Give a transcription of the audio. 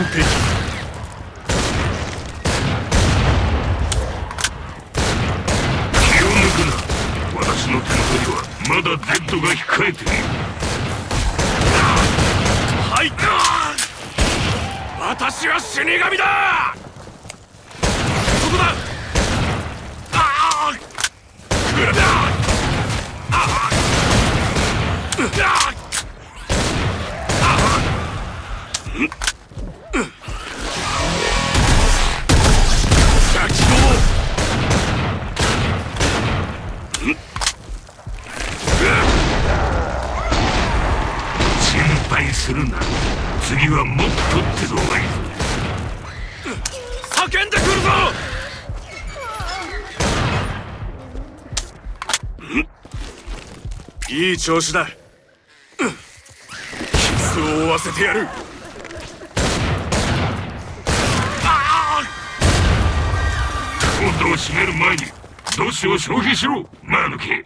完璧。気を抜くな。私の手元にはまだ Z が控えている。入った私は死神だ。そこだ。ああ。くらだああ心するな次はもっとってのがい。い叫んでくるぞ！いい調子だ。キスを負わせてやる。コードを閉める前に同志を消費しろマヌケ。